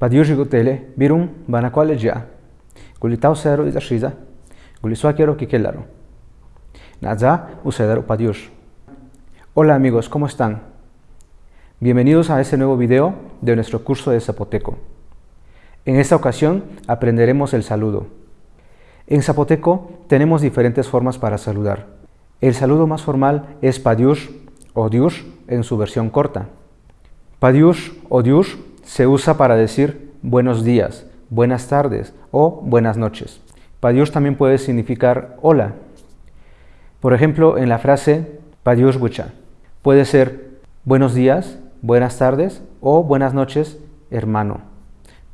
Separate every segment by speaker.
Speaker 1: Birun banakwale ya. Gulitao cero y zashiza. Gulisuakero kikelaro. Naza usedaro padiush. Hola amigos, ¿cómo están? Bienvenidos a este nuevo video de nuestro curso de zapoteco. En esta ocasión aprenderemos el saludo. En zapoteco tenemos diferentes formas para saludar. El saludo más formal es padiush o diush en su versión corta. Padiush o diush se usa para decir buenos días, buenas tardes o buenas noches. Padiush también puede significar hola. Por ejemplo, en la frase Padiush bucha puede ser buenos días, buenas tardes o buenas noches, hermano.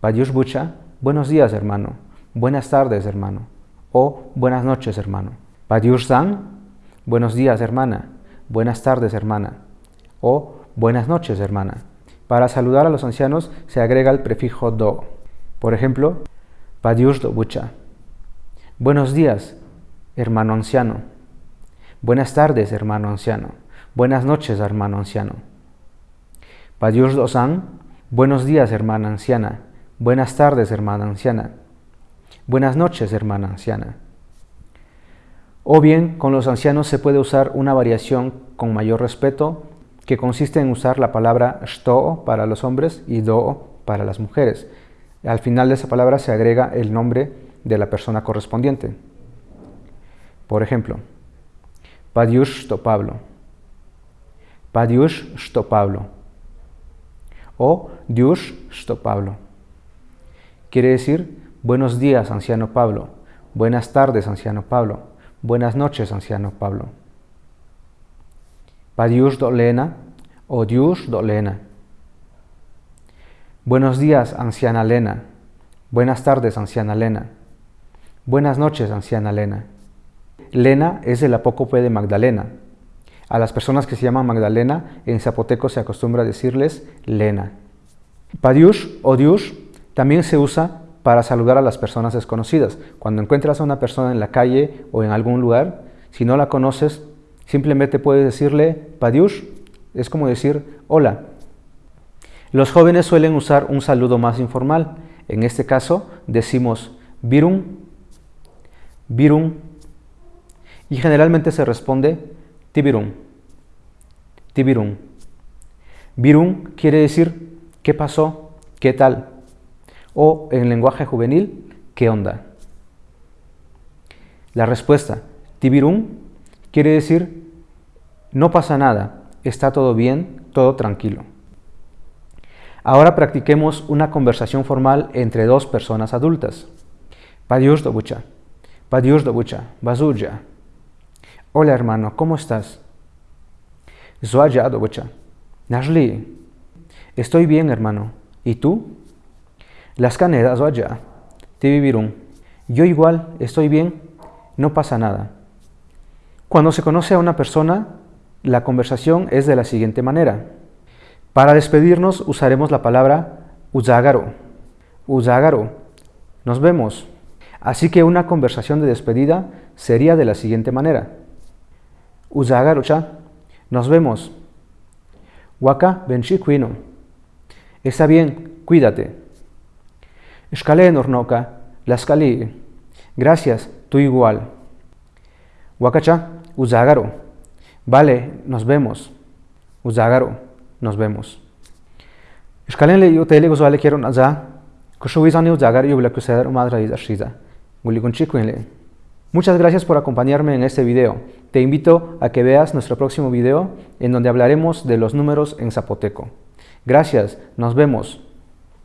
Speaker 1: Padiush bucha, buenos días, hermano. Buenas tardes, hermano. O buenas noches, hermano. Padiush san, buenos días, hermana. Buenas tardes, hermana. O buenas noches, hermana. Para saludar a los ancianos se agrega el prefijo do. Por ejemplo, Padiush do bucha. Buenos días, hermano anciano. Buenas tardes, hermano anciano. Buenas noches, hermano anciano. Padiush do san. Buenos días, hermana anciana. Buenas tardes, hermana anciana. Buenas noches, hermana anciana. O bien, con los ancianos se puede usar una variación con mayor respeto que consiste en usar la palabra shto para los hombres y do para las mujeres. Al final de esa palabra se agrega el nombre de la persona correspondiente. Por ejemplo, Padiush shto Pablo. Padiush shto Pablo. O Diush shto Pablo. Quiere decir, buenos días, anciano Pablo. Buenas tardes, anciano Pablo. Buenas noches, anciano Pablo. Padiush do Lena o Diush do Lena. Buenos días, anciana Lena. Buenas tardes, anciana Lena. Buenas noches, anciana Lena. Lena es el apócope de Magdalena. A las personas que se llaman Magdalena, en zapoteco se acostumbra decirles Lena. Padiush o Diush también se usa para saludar a las personas desconocidas. Cuando encuentras a una persona en la calle o en algún lugar, si no la conoces, Simplemente puedes decirle Padiush, es como decir hola. Los jóvenes suelen usar un saludo más informal. En este caso decimos Virun, Virun, y generalmente se responde Tibirun, Tibirun. Virun quiere decir ¿qué pasó? ¿Qué tal? O en lenguaje juvenil, ¿qué onda? La respuesta, Tibirun Quiere decir, no pasa nada, está todo bien, todo tranquilo. Ahora practiquemos una conversación formal entre dos personas adultas. Padiush dobucha, Padiush dobucha, Bazuja. Hola hermano, ¿cómo estás? Zuaja dobucha, Nashli. Estoy bien hermano, ¿y tú? Las canedas Zuaja, te vivirún. Yo igual, estoy bien, no pasa nada. Cuando se conoce a una persona, la conversación es de la siguiente manera. Para despedirnos usaremos la palabra uzagaro. Uzagaro. Nos vemos. Así que una conversación de despedida sería de la siguiente manera. Uzagaro cha. Nos vemos. Waka benchi kuino. Está bien, cuídate. Escalé nornoka. La escalé. Gracias, tú igual. Wakacha. Uzagaro. Vale, nos vemos. Uzagaro, nos vemos. Ishkalenle yo tele go vale quiero naza. Kushuizani uzagar yo blaku sedar madra y ashiza. Muchas gracias por acompañarme en este video. Te invito a que veas nuestro próximo video en donde hablaremos de los números en zapoteco. Gracias, nos vemos.